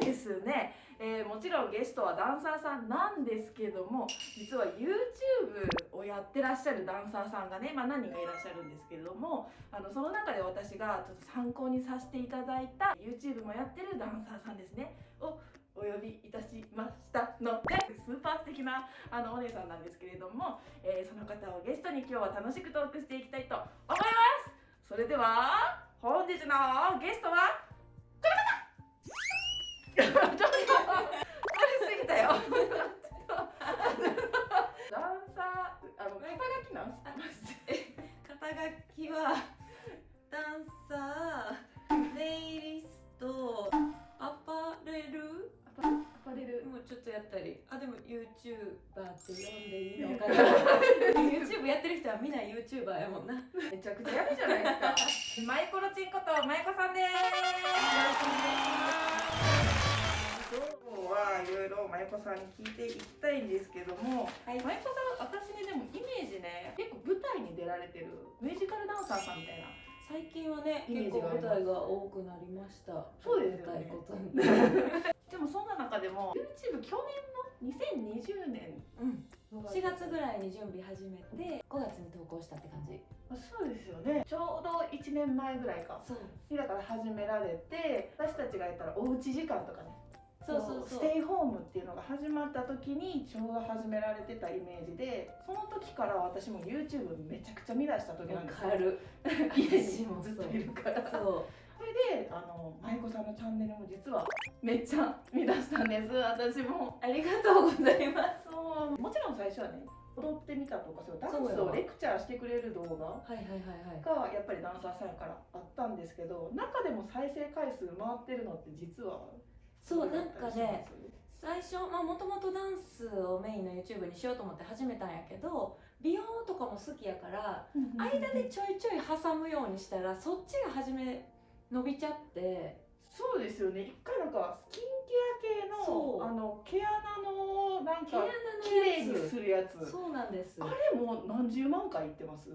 ですね、えー、もちろんゲストはダンサーさんなんですけども実は YouTube をやってらっしゃるダンサーさんがね、まあ、何人かいらっしゃるんですけれどもあのその中で私がちょっと参考にさせていただいた YouTube もやってるダンサーさんですね。をお呼びいたしましたのでスーパー素敵なあのお姉さんなんですけれども、えー、その方をゲストに今日は楽しくトークしていきたいと思います。それでは本日のゲストはダンサーあの肩書きなんす。か肩書きはダンサーネイリストアパレル？アパレル。もうちょっとやったり。あでも YouTuber って呼んでいいのかな YouTube やってる人はみんな YouTuber やもんな。めちゃくちゃやるじゃないですか。マイコロチンことマイコさんですはいろいろマイコさんに聞いていきたいんですけども、はい、マイコさん私ねでもイメージね結構舞台に出られてるミュージカルダンサーさんみたいな最近はね結構舞台が多くなりました。そうですよね。でもそんな中でも YouTube 去年の2020年、うん、4月ぐらいに準備始めて5月に投稿したって感じ。そうですよね。ちょうど1年前ぐらいか。そう。だから始められて私たちがやったらおうち時間とかねそうそうステイホームっていうのが始まった時にちょうど始められてたイメージでその時から私も YouTube めちゃくちゃ見出した時なんですよ。る。家にもずっといるから。そう。それであの舞子さんのチャンネルも実はめっちゃ見出したんです。私も。ありがとうございます。もちろん最初はね踊ってみたとかそうダンスをレクチャーしてくれる動画がやっぱりダンサーさんからあったんですけど中でも再生回数回ってるのって実はそうなんかね最初もともとダンスをメインの YouTube にしようと思って始めたんやけど美容とかも好きやから間でちょいちょい挟むようにしたらそっちが初め伸びちゃって。そうですよね。一回なんかスキンケア系のあの毛穴のなんか綺麗にするやつ。そうなんです。あれも何十万回いってます？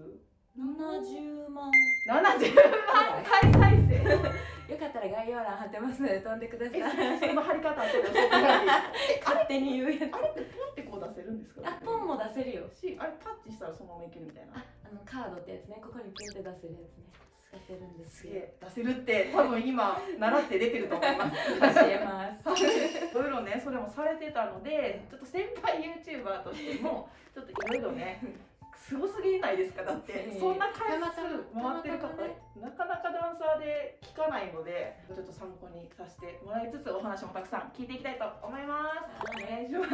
70万。70万回再生。よかったら概要欄貼ってます。ので飛んでください。その貼り方 勝手に言うやつ。あれってポンってこう出せるんですか？あポンも出せるよ。しあれタッチしたらそのままいけるみたいな。ああのカードってやつね。ここにピンって出せるやつね。出せるんです出せるって多分今習って出てると思います。教えます。いろいろねそれもされてたのでちょっと先輩 YouTuber としてもちょっといろいろねすごすぎないですか？だって、そんな回数回ってる方、なかなかダンサーで聞かないのでちょっと参考にさせてもらいつつお話もたくさん聞いていきたいと思います。お願いします。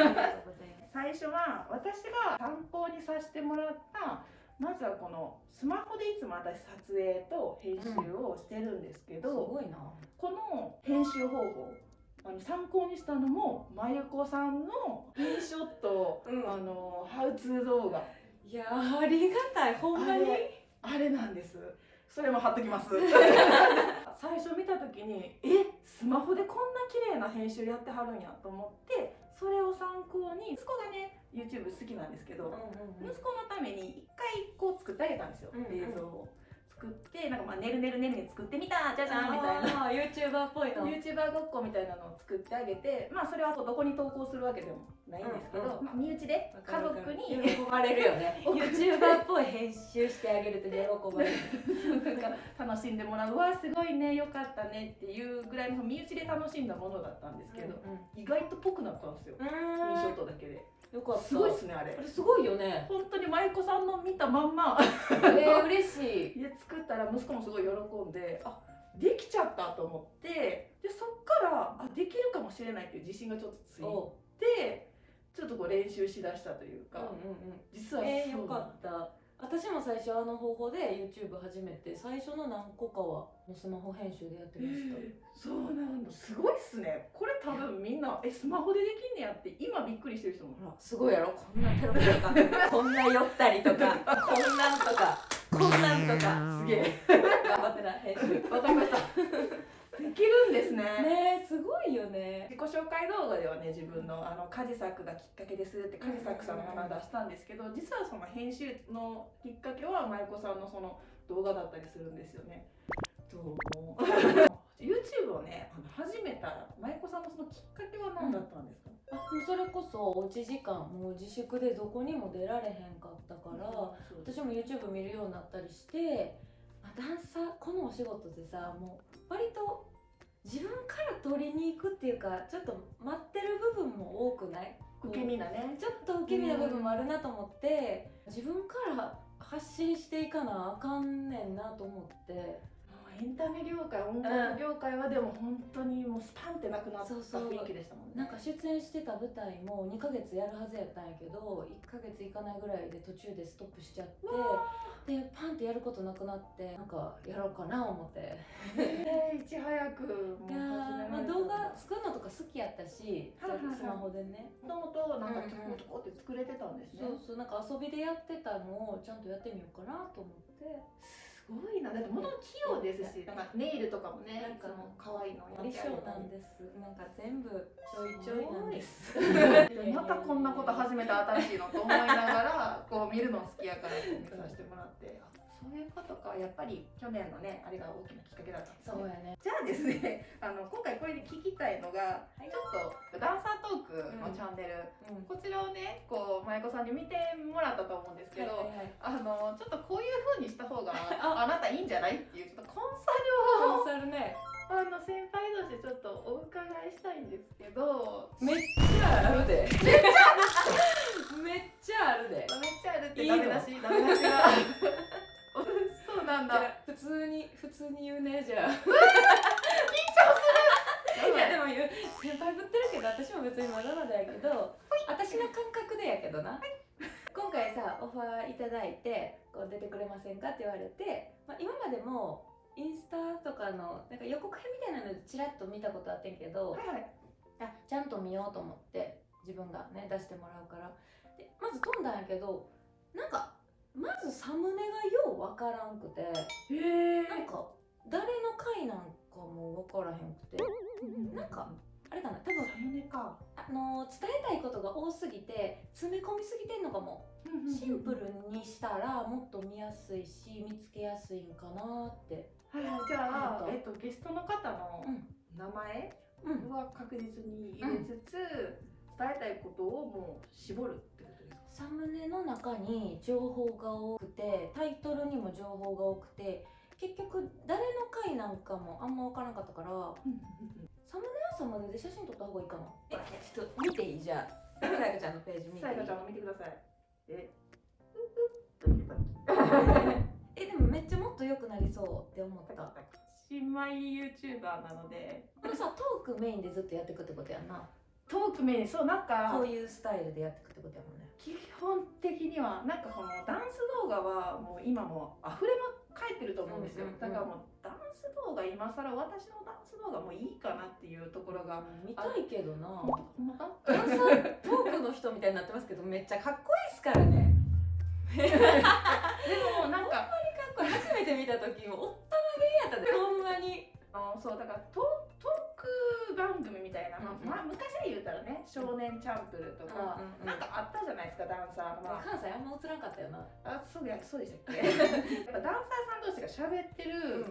最初は私が参考にさせてもらったまずはこのスマホでいつも私撮影と編集をしてるんですけど、うん、すごいな。この編集方法あの参考にしたのもまゆこさんのインショット、うん、あのハウツー動画いやありがたい。ほんまに？あれなんです。それも貼っときます。最初見た時にえスマホでこんな綺麗な編集やってはるんやと思ってそれを参考に息子がね YouTube 好きなんですけど、うんうんうん、息子のために一回こう作ってあげたんですよ、うんうん、映像を。作ってなんかまあねるねるねるね作ってみたじゃじゃんみたいな。YouTuber っぽいの YouTuber ごっこみたいなのを作ってあげてまあそれはどこに投稿するわけでもないんですけど、うんうん、まあ、身内で家族に。喜ばれるよね。YouTuber っぽい編集してあげると喜ばれる。なんか楽しんでもらう。わすごいねよかったねっていうぐらいの身内で楽しんだものだったんですけど、うんうん、意外とぽくなったんですよ。インショットだけで。よかった。すごいっすねあれ。あれすごいよね。本当に舞妓さんの見たまんま。えー、嬉しい。家作ったら息子もすごい喜んであできちゃったと思ってでそっからあできるかもしれないっていう自信がちょっとついてちょっとこう練習しだしたというか、うんうんうん、実はえー、よかった私も最初あの方法で YouTube 始めて最初の何個かはスマホ編集でやってました、えー、そうなんだ。すごいっすね。これ多分みんなえスマホでできんねやって今びっくりしてる人も。ほらすごいやろ？こんなペロペロかこんな寄ったりとかこんなんとかこんなんとか。すげえ。頑張ってな編集。わかりましたできるんですね。ねすごいよね。自己紹介動画ではね自分のあの家事作がきっかけですって家事作さんの名前出したんですけど、実はその編集のきっかけは舞子さんのその動画だったりするんですよね。どうも YouTube をねあの始めた舞子さんのそのきっかけは何だったんですか、うそれこそおうち時間もう自粛でどこにも出られへんかったから、私も YouTube 見るようになったりして、まあ、ダンサーこのお仕事でさもう割と自分から取りに行くっていうかちょっと待ってる部分も多くない？受け身なね。ちょっと受け身な部分もあるなと思って自分から発信していかなあかんねんなと思ってエンタメ業界音楽業界はでも本当にもうスパンってなくなった雰囲気でしたもんね。なんか出演してた舞台も2ヶ月やるはずやったんやけど1ヶ月いかないぐらいで途中でストップしちゃってでパンってやることなくなってなんかやろうかな思って。えーいち早くもう始められた。動画作るのとか好きやったしはいはいはい。スマホでね。もともとなんかちょこちょこって作れてたんですね、そうそうなんか遊びでやってたのをちゃんとやってみようかなと思ってすごいな。だってもともと器用ですし。なん。かネイルとかもねなんかも可愛いのやり装なんです。なんか全部ちょいちょいなんです。で またこんなこと始めた新しいのと思いながらこう見るの好きやから見させてもらって。あそういうことかやっぱり去年のねあれが大きなきっかけだったんですね。そうやね。じゃあですね あの今回これで聞きたいのが、ちょっとダンサートークのチャンネル、うん。こちらをねこう舞子さんに見てもらったと思うんですけど、はいはいはい。あのちょっとこういう風にした方が あ。あなたいいんじゃないっていうちょっとコンサルを。コンサルね。あの先輩としてちょっとお伺いしたいんですけど。めっちゃあるで。めっちゃある。で。めっちゃあるってダメ出しダメ出しがそうなんだ。普通に普通に言うねじゃあ。いやでも言う先輩ぶってるけど私も別にまだまだやけど私の感覚でやけどな。今回さオファーいただいてこう出てくれませんかって言われて、まあ、今までもインスタとかのなんか予告編みたいなのでチラッと見たことあってんけどはいはい。あちゃんと見ようと思って自分がね出してもらうから。でまず飛んだんやけどなんかまずサムネがようわからんくてなんか誰の回なんかもわからへんくてなんかあれかな多分サムネか。あの伝えたいことが多すぎて詰め込みすぎてんのかも。シンプルにしたらもっと見やすいし見つけやすいんかなって。はいはいじゃあえっとゲストの方のうん。名前うん。は確実に入れつつ、伝えたいことをもう絞るってことですか？サムネの中に情報が多くてタイトルにも情報が多くて結局誰の回なんかもあんま分からなかったからサムネはサムネで写真撮った方がいいかなえちょっと見ていい？じゃあさやかちゃんのページ見てさやかちゃんも見てくださいえ えでもめっちゃもっと良くなりそうって思った。新米 YouTuber なので。これさトークメインでずっとやっていくってことやんな。トークメインそうなんかこういうスタイルでやっていくってことやもんね基本的にはなんかこのダンス動画はもう今もう溢れまかえってると思うんですよ、だからもうダンス動画今更私のダンス動画もういいかなっていうところが見たいけどな。ほんまか？ダンサートークの人みたいになってますけどめっちゃかっこいいっすからね。でもなんか これ初めて見た時もおったまげやったでほんまに。あのそうだからトトーまあ昔で言うたらね「少年チャンプル」とか、うんうんうん。なんかあったじゃないですかダンサーの、ま関西あんま映らんかったよな。あ、あそうやそうでしたっけ？やっぱダンサーさん同士が喋ってる、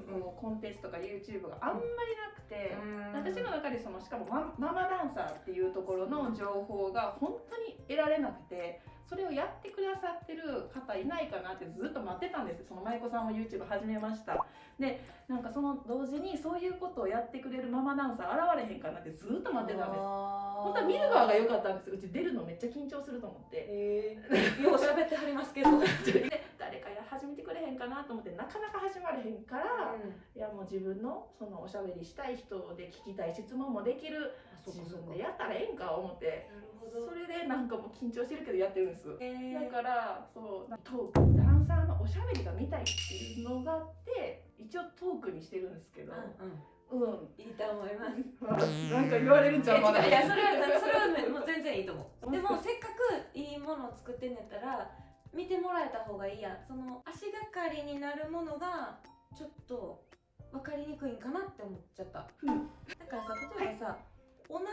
うんうん。こうコンテンツとか YouTube があんまりなくて、私私の中でそのしかもマママダンサーっていうところの情報が本当に得られなくてそれをやってくださってる方いないかなってずっと待ってたんです。その舞子さんも YouTube 始めました。でなんかその同時にそういうことをやってくれるママダンサー現れへんかなってずっと待ってたんです。本当は見る側が良かったんです。うち出るのめっちゃ緊張すると思って。えー、よう喋ってはりますけど、で 誰かや始めてくれへんかなと思ってなかなか始まれへんから、いやもう自分のそのおしゃべりしたい人で聞きたい質問もできる自分でやったらええんか思ってそれでなんかもう緊張してるけどやってるんです。え。ー、だからそうトークダンサーのおしゃべりが見たいっていうのがあって一応トークにしてるんですけどうんうん。うん、いいと思います。なんか言われるんちゃうまだ。いやそれはそれはねもう全然いいと思う。でもせっかくいいものを作ってんやったら見てもらえた方がいいやん。その足がかりになるものがちょっと分かりにくいんかなって思っちゃった、うん。だからさ例えばさ、同じ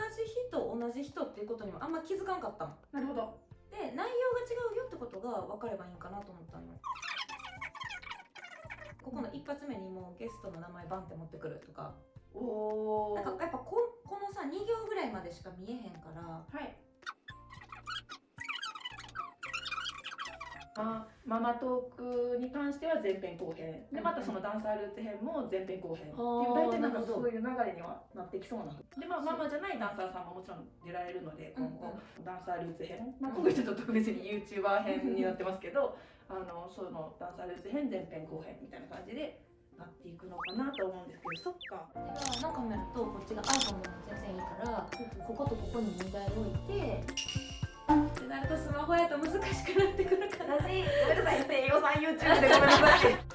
人同じ人っていうことにもあんま気づかんかったのなるほど。で内容が違うよってことが分かればいいんかなと思ったのよ。ここの一発目にもうゲストの名前バンって持ってくるとか。おおなんかやっぱここののさ2行ぐらいまでしか見えへんからはいあママトークに関しては前編後編。でまたそのダンサールーツ編も前編後編っていう大体なんかそう。いう流れにはなってきそうな。でまあママじゃないダンサーさんももちろん出られるので今後、ダンサールーツ編、まあ、今回ちょっと特別に YouTuber 編になってますけどあのそのダンサールーツ編前編後編みたいな感じでなっていくのかなと思うんですけどそっか。あのカメラとこっちが iPhone でも全然いいからこことここに2台置いて。ってなるとスマホやと難しくなってくるから私ごめんなさい。英語さん YouTube でごめんなさい。